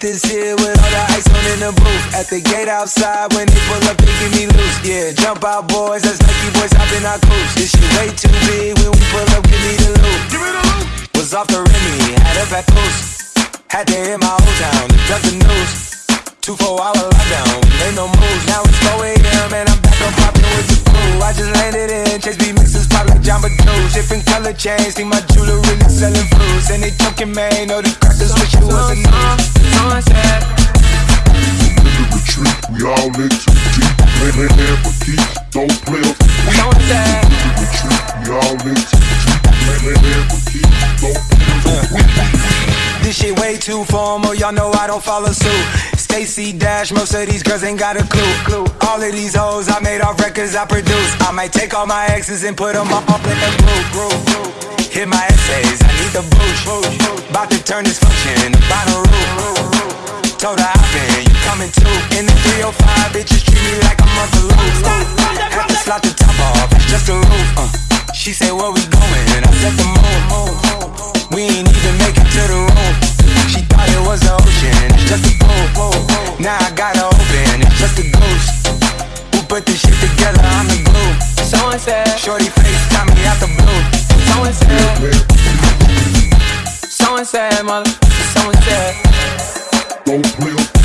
this here with all the ice on in the booth. At the gate outside, when they pull up, they give me loose. Yeah, jump out, boys. That's Nike boys hopping our coast. This shit way too big. When we pull up, give me the loot. Give me the loot. Was off the Remy, had a at post. Had to hit my old town to duck the news. Two four hour lockdown, ain't no moves. Now it's 4 a.m. and I'm back on popping with the crew. I just landed in Chase B mixes pop like Jamba Juice. Different color chains, think my jewelry really selling fruits. And they joking, man, know the crackers wish it was a news. In too deep. Land for keeps, don't play up weak. Sunset. In retreat, we all in too deep. Land for keeps, don't play up for. This shit way too formal, y'all know I don't follow suit. Stacy Dash, most of these girls ain't got a clue. clue. All of these hoes I made off records I produce. I might take all my exes and put them all up in the group. Hit my essays, I need the boost. About to turn this function into Bonnaroo. Told her hop in, you coming too. In the 305, bitches treat me like I'm on the loose. Had to slot the top off, just a roof. Uh. She said, where we going? And I set the moon. We ain't even make it to the room. She thought it was the ocean, it's just a pool. Now I got her open, it's just a ghost. Who put this shit together? I'm the glue. Someone said. Shorty face got me out the blue. Someone said. Someone said, mother. Someone said. Don't play up